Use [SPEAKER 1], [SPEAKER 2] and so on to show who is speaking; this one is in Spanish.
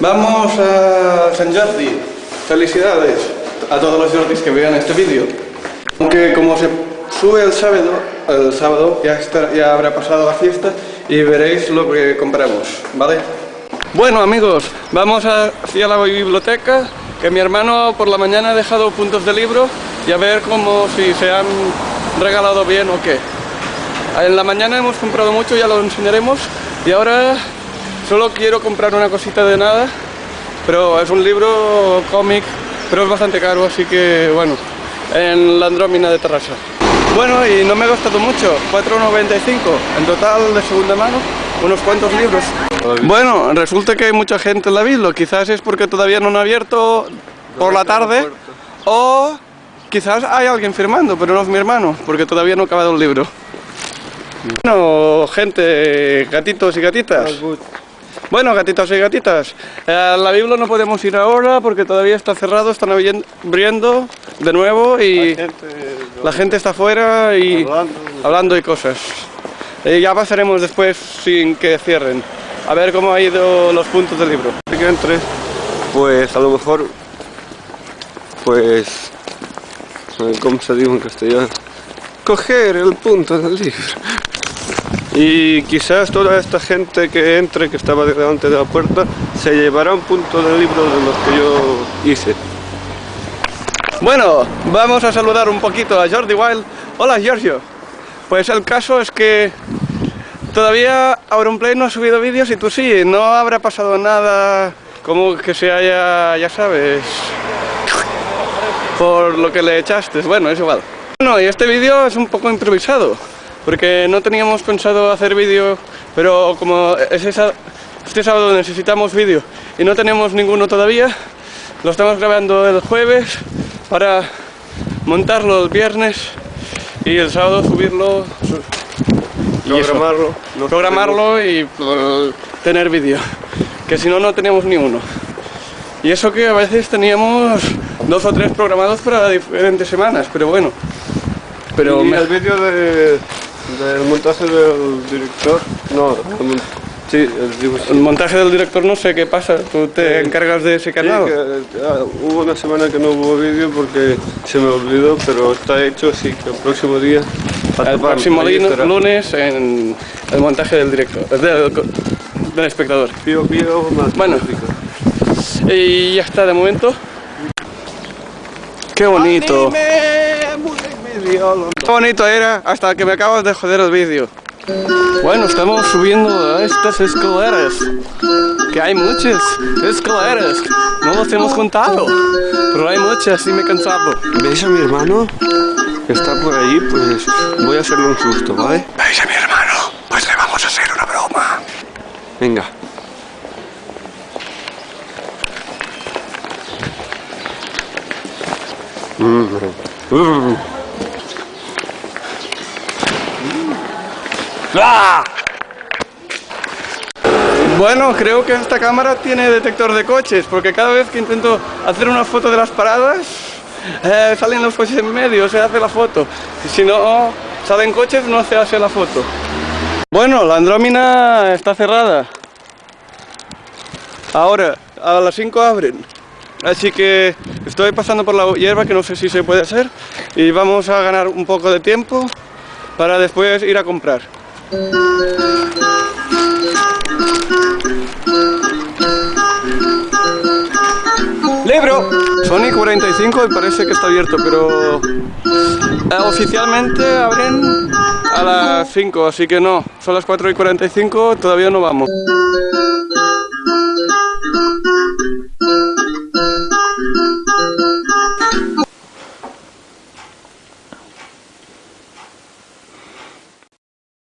[SPEAKER 1] Vamos a San Jordi. Felicidades a todos los Jordis que vean este vídeo. Aunque como se sube el sábado, el sábado ya, ya habrá pasado la fiesta y veréis lo que compramos, ¿vale? Bueno amigos, vamos hacia la biblioteca que mi hermano por la mañana ha dejado puntos de libro y a ver cómo si se han regalado bien o qué. En la mañana hemos comprado mucho, ya lo enseñaremos y ahora solo quiero comprar una cosita de nada, pero es un libro cómic, pero es bastante caro, así que bueno, en la Andrómina de Terrassa. Bueno, y no me ha costado mucho, 4,95 en total de segunda mano, unos cuantos libros. Bueno, resulta que hay mucha gente en la Biblo, quizás es porque todavía no han abierto por la tarde o quizás hay alguien firmando, pero no es mi hermano, porque todavía no ha acabado el libro. Bueno, gente, gatitos y gatitas. Bueno, gatitos y gatitas, eh, a la Biblia no podemos ir ahora porque todavía está cerrado, están abri- abriendo de nuevo y la gente está afuera y hablando, y cosas. Y ya pasaremos después sin que cierren. A ver cómo ha ido los puntos del libro.
[SPEAKER 2] que entre, pues a lo mejor, pues, eh, ¿cómo se dice en castellano? Coger el punto del libro. Y quizás toda esta gente que entre, que estaba delante de la puerta, se llevará un punto del libro de los que yo hice.
[SPEAKER 1] Bueno, vamos a saludar un poquito a Jordi Wild. Hola Giorgio. Pues el caso es que todavía Auronplay no ha subido vídeos y tú sí, no habrá pasado nada como que se haya, ya sabes, por lo que le echaste. Bueno, es igual. Bueno, y este vídeo es un poco improvisado, porque no teníamos pensado hacer vídeo, pero como ese sá- este sábado necesitamos vídeo y no tenemos ninguno todavía, lo estamos grabando el jueves para montarlo el viernes y el sábado subirlo su- y
[SPEAKER 2] Programarlo.
[SPEAKER 1] programarlo y uh, tener vídeo, que si no, no tenemos ni uno. Y eso que a veces teníamos dos o tres programados para diferentes semanas, pero bueno. Pero
[SPEAKER 2] y
[SPEAKER 1] me-
[SPEAKER 2] el vídeo de, del montaje del director, no, el sí, el dibujo.
[SPEAKER 1] el montaje del director no sé qué pasa, tú te encargas de ese
[SPEAKER 2] Sí,
[SPEAKER 1] canal.
[SPEAKER 2] que, ah, hubo una semana que no hubo vídeo porque se me olvidó, pero está hecho, así que el próximo día... a
[SPEAKER 1] El próximo lunes en el montaje del director, del, del espectador.
[SPEAKER 2] Pío, pío, más
[SPEAKER 1] Bueno. Y ya está de momento. Qué bonito. Qué bonito era hasta que me acabas de joder el vídeo. Bueno, estamos subiendo a estas escaleras. Que hay muchas escaleras. No las hemos contado. Pero hay muchas y me he cansado.
[SPEAKER 2] ¿Veis a mi hermano? Que está por ahí, pues voy a hacerle un susto, ¿vale?
[SPEAKER 1] ¿Veis a mi hermano? Pues le vamos a hacer una broma.
[SPEAKER 2] Venga. Mm.
[SPEAKER 1] ¡Ah! Bueno, creo que esta cámara tiene detector de coches, porque cada vez que intento hacer una foto de las paradas, eh, salen los coches en medio, se hace la foto. Si no salen coches, no se hace la foto. Bueno, la Andrómina está cerrada. Ahora, a las 5 abren. Así que estoy pasando por la hierba, que no sé si se puede hacer, y vamos a ganar un poco de tiempo para después ir a comprar. ¡Libro! Sony 45 y parece que está abierto, pero eh, oficialmente abren a las 5, así que no, son las 4 y 45, todavía no vamos.